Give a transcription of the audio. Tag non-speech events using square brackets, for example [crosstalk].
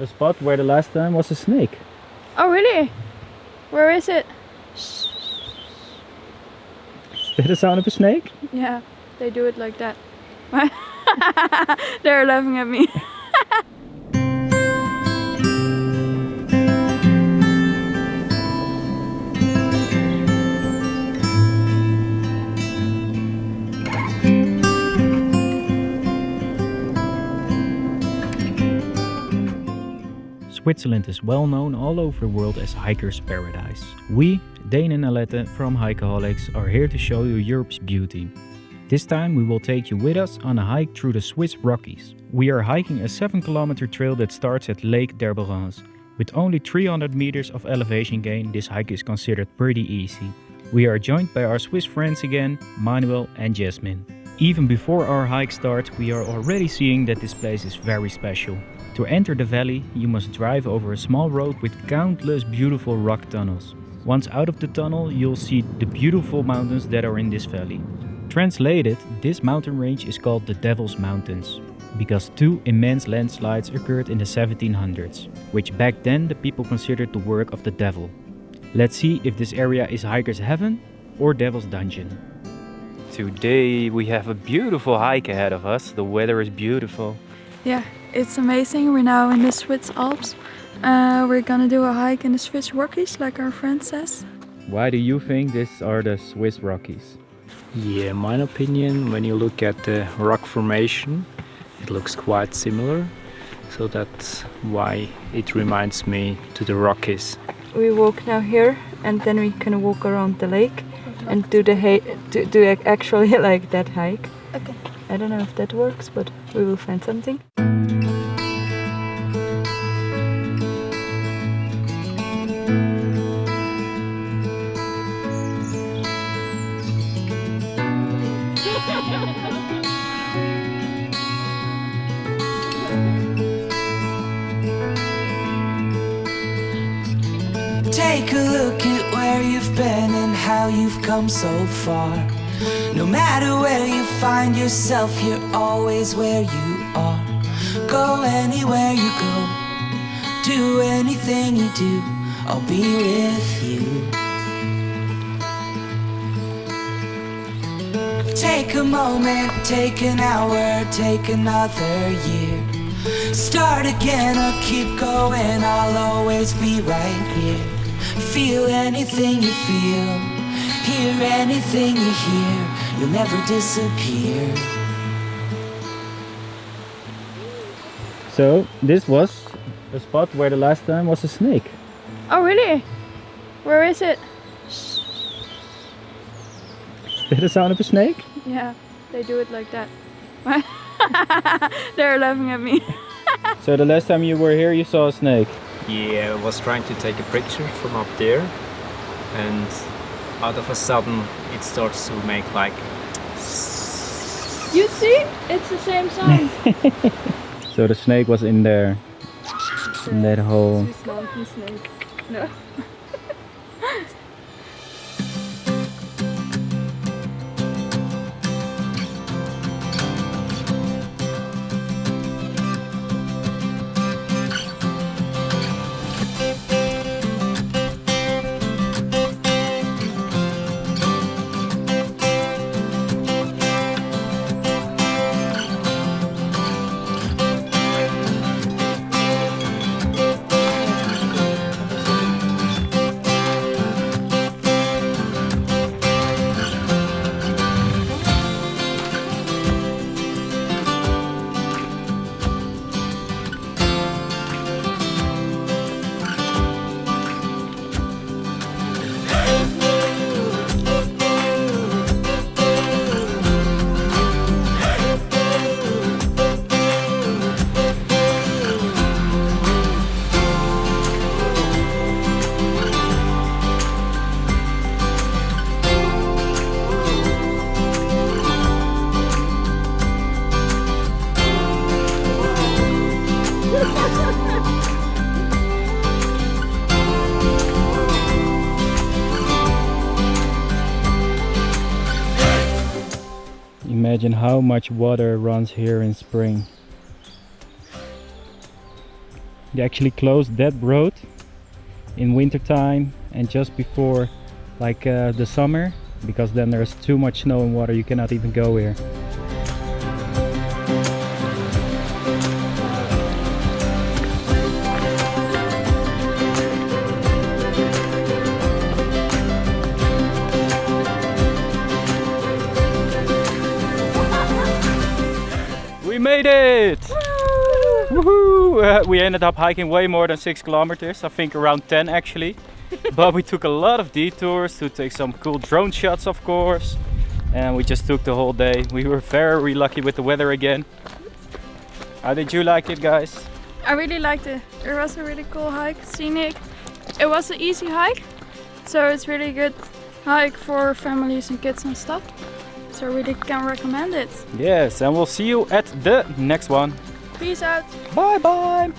a spot where the last time was a snake. Oh really? Where is it? Is that the sound of a snake? Yeah, they do it like that. [laughs] They're laughing at me. [laughs] Switzerland is well known all over the world as hiker's paradise. We, Dane and Alette from Hikeaholics, are here to show you Europe's beauty. This time we will take you with us on a hike through the Swiss Rockies. We are hiking a 7 kilometer trail that starts at Lake Derborence. With only 300 meters of elevation gain, this hike is considered pretty easy. We are joined by our Swiss friends again, Manuel and Jasmine. Even before our hike starts, we are already seeing that this place is very special. To enter the valley, you must drive over a small road with countless beautiful rock tunnels. Once out of the tunnel, you'll see the beautiful mountains that are in this valley. Translated, this mountain range is called the Devil's Mountains because two immense landslides occurred in the 1700s, which back then the people considered the work of the devil. Let's see if this area is hiker's heaven or devil's dungeon. Today we have a beautiful hike ahead of us. The weather is beautiful. Yeah, it's amazing. We're now in the Swiss Alps. Uh, we're gonna do a hike in the Swiss Rockies, like our friend says. Why do you think these are the Swiss Rockies? Yeah, my opinion, when you look at the rock formation, it looks quite similar. So that's why it reminds me to the Rockies. We walk now here and then we can walk around the lake and do the do, do actually [laughs] like that hike. Okay. I don't know if that works, but we will find something. Take a look at where you've been and how you've come so far. No matter where you find yourself, you're always where you are. Go anywhere you go, do anything you do, I'll be with you. Take a moment, take an hour, take another year. Start again or keep going, I'll always be right here. Feel anything you feel, hear anything you hear, you'll never disappear. So, this was a spot where the last time was a snake. Oh really? Where is it? Is that the sound of a snake? Yeah, they do it like that. [laughs] They're laughing at me. [laughs] so the last time you were here you saw a snake? Yeah, I was trying to take a picture from up there and out of a sudden it starts to make like You see? It's the same sound. [laughs] so the snake was in there. In that hole. Swiss mountain snake. No. Imagine how much water runs here in spring. They actually closed that road in winter time and just before like uh, the summer because then there's too much snow and water you cannot even go here. Woohoo! Uh, we ended up hiking way more than six kilometers, I think around 10 actually. [laughs] but we took a lot of detours to take some cool drone shots, of course. And we just took the whole day. We were very lucky with the weather again. How did you like it, guys? I really liked it. It was a really cool hike, scenic. It was an easy hike, so it's really good hike for families and kids and stuff. So I really can recommend it. Yes, and we'll see you at the next one. Peace out. Bye bye!